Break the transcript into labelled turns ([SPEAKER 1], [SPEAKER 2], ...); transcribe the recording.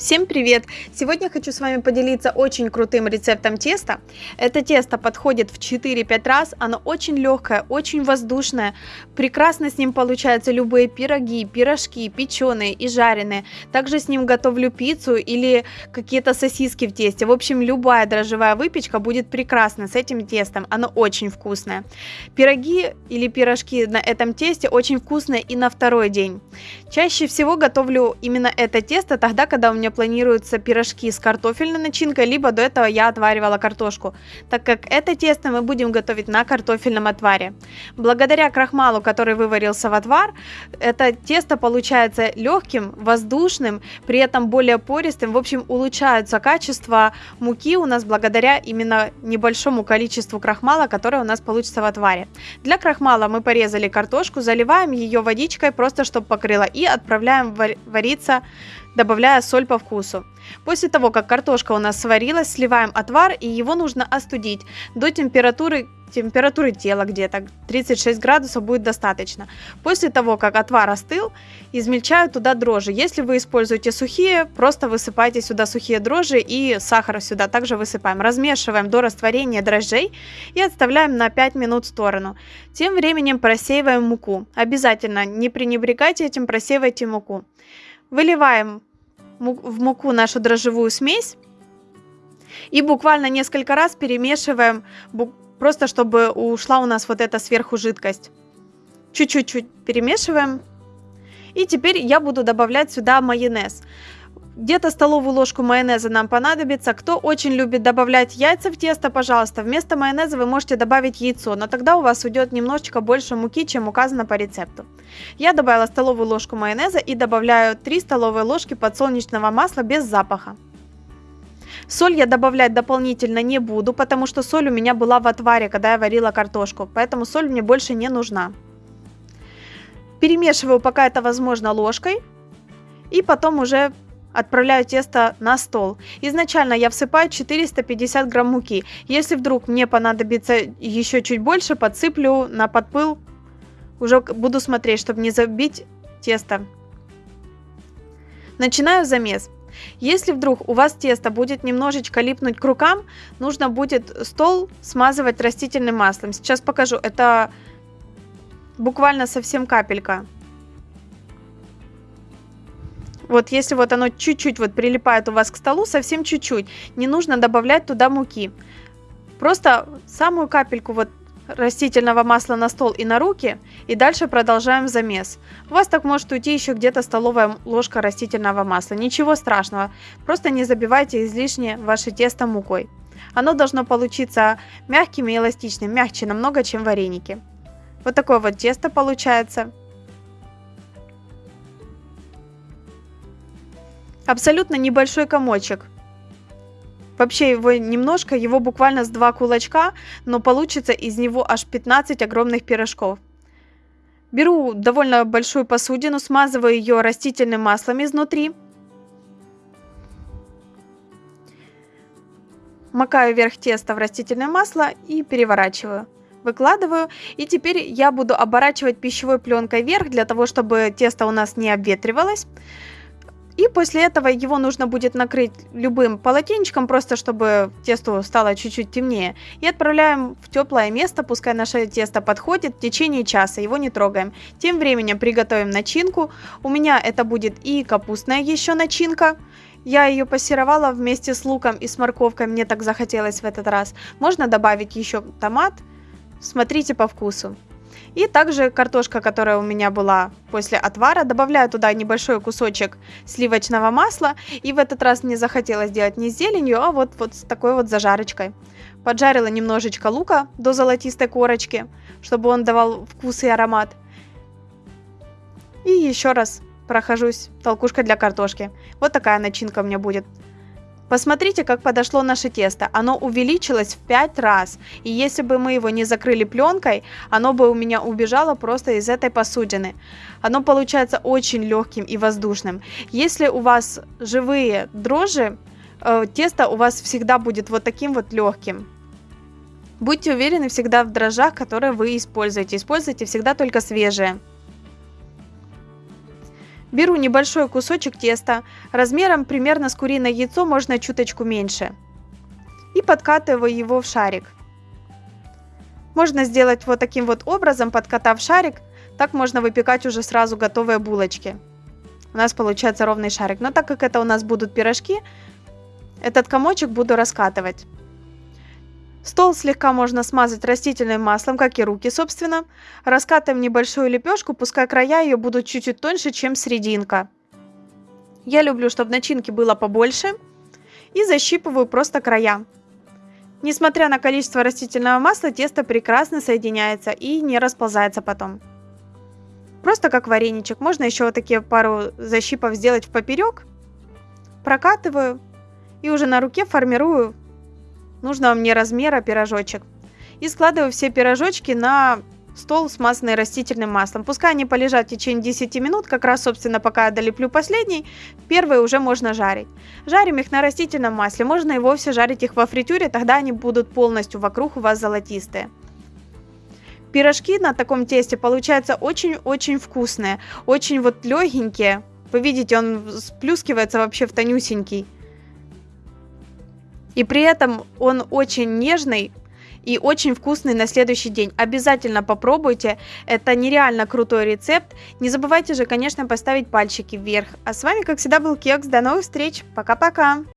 [SPEAKER 1] Всем привет! Сегодня хочу с вами поделиться очень крутым рецептом теста. Это тесто подходит в 4-5 раз, оно очень легкое, очень воздушное. Прекрасно с ним получаются любые пироги, пирожки, печеные и жареные. Также с ним готовлю пиццу или какие-то сосиски в тесте. В общем, любая дрожжевая выпечка будет прекрасна с этим тестом, оно очень вкусное. Пироги или пирожки на этом тесте очень вкусные и на второй день. Чаще всего готовлю именно это тесто тогда, когда у меня планируются пирожки с картофельной начинкой, либо до этого я отваривала картошку, так как это тесто мы будем готовить на картофельном отваре. Благодаря крахмалу, который выварился в отвар, это тесто получается легким, воздушным, при этом более пористым. В общем, улучшаются качество муки у нас благодаря именно небольшому количеству крахмала, которое у нас получится в отваре. Для крахмала мы порезали картошку, заливаем ее водичкой, просто чтобы покрыла, и отправляем вариться добавляя соль по вкусу. После того, как картошка у нас сварилась, сливаем отвар и его нужно остудить до температуры температуры тела где-то 36 градусов будет достаточно. После того, как отвар остыл, измельчаю туда дрожжи. Если вы используете сухие, просто высыпайте сюда сухие дрожжи и сахар сюда также высыпаем. Размешиваем до растворения дрожжей и отставляем на 5 минут в сторону. Тем временем просеиваем муку. Обязательно не пренебрегайте этим, просеивайте муку. Выливаем в муку нашу дрожжевую смесь и буквально несколько раз перемешиваем, просто чтобы ушла у нас вот эта сверху жидкость. Чуть-чуть перемешиваем. И теперь я буду добавлять сюда майонез. Где-то столовую ложку майонеза нам понадобится. Кто очень любит добавлять яйца в тесто, пожалуйста, вместо майонеза вы можете добавить яйцо, но тогда у вас уйдет немножечко больше муки, чем указано по рецепту. Я добавила столовую ложку майонеза и добавляю 3 столовые ложки подсолнечного масла без запаха. Соль я добавлять дополнительно не буду, потому что соль у меня была в отваре, когда я варила картошку, поэтому соль мне больше не нужна. Перемешиваю пока это возможно ложкой и потом уже Отправляю тесто на стол. Изначально я всыпаю 450 грамм муки. Если вдруг мне понадобится еще чуть больше, подсыплю на подпыл. Уже буду смотреть, чтобы не забить тесто. Начинаю замес. Если вдруг у вас тесто будет немножечко липнуть к рукам, нужно будет стол смазывать растительным маслом. Сейчас покажу. Это буквально совсем капелька. Вот если вот оно чуть-чуть вот прилипает у вас к столу, совсем чуть-чуть, не нужно добавлять туда муки. Просто самую капельку вот растительного масла на стол и на руки, и дальше продолжаем замес. У вас так может уйти еще где-то столовая ложка растительного масла. Ничего страшного, просто не забивайте излишне ваше тесто мукой. Оно должно получиться мягким и эластичным, мягче намного, чем вареники. Вот такое вот тесто получается. Абсолютно небольшой комочек. Вообще его немножко, его буквально с два кулачка, но получится из него аж 15 огромных пирожков. Беру довольно большую посудину, смазываю ее растительным маслом изнутри. Макаю вверх теста в растительное масло и переворачиваю. Выкладываю. И теперь я буду оборачивать пищевой пленкой вверх, для того, чтобы тесто у нас не обветривалось. И после этого его нужно будет накрыть любым полотенчиком, просто чтобы тесто стало чуть-чуть темнее. И отправляем в теплое место, пускай наше тесто подходит, в течение часа, его не трогаем. Тем временем приготовим начинку. У меня это будет и капустная еще начинка. Я ее пассеровала вместе с луком и с морковкой, мне так захотелось в этот раз. Можно добавить еще томат, смотрите по вкусу. И также картошка, которая у меня была после отвара, добавляю туда небольшой кусочек сливочного масла. И в этот раз мне захотелось сделать не с зеленью, а вот, вот с такой вот зажарочкой. Поджарила немножечко лука до золотистой корочки, чтобы он давал вкус и аромат. И еще раз прохожусь толкушкой для картошки. Вот такая начинка у меня будет. Посмотрите, как подошло наше тесто. Оно увеличилось в 5 раз. И если бы мы его не закрыли пленкой, оно бы у меня убежало просто из этой посудины. Оно получается очень легким и воздушным. Если у вас живые дрожжи, э, тесто у вас всегда будет вот таким вот легким. Будьте уверены всегда в дрожжах, которые вы используете. Используйте всегда только свежие. Беру небольшой кусочек теста, размером примерно с куриное яйцо, можно чуточку меньше. И подкатываю его в шарик. Можно сделать вот таким вот образом, подкатав шарик. Так можно выпекать уже сразу готовые булочки. У нас получается ровный шарик. Но так как это у нас будут пирожки, этот комочек буду раскатывать. Стол слегка можно смазать растительным маслом, как и руки, собственно. Раскатываем небольшую лепешку, пускай края ее будут чуть-чуть тоньше, чем серединка. Я люблю, чтобы начинки было побольше. И защипываю просто края. Несмотря на количество растительного масла, тесто прекрасно соединяется и не расползается потом. Просто как вареничек. Можно еще вот такие пару защипов сделать в поперек. Прокатываю. И уже на руке формирую нужного мне размера пирожочек. И складываю все пирожочки на стол, смазанный растительным маслом. Пускай они полежат в течение 10 минут, как раз, собственно, пока я долеплю последний, первые уже можно жарить. Жарим их на растительном масле, можно и вовсе жарить их во фритюре, тогда они будут полностью вокруг у вас золотистые. Пирожки на таком тесте получаются очень-очень вкусные, очень вот легенькие. Вы видите, он сплюскивается вообще в тонюсенький. И при этом он очень нежный, и очень вкусный на следующий день. Обязательно попробуйте, это нереально крутой рецепт. Не забывайте же, конечно, поставить пальчики вверх. А с вами, как всегда, был Кекс. До новых встреч, пока-пока!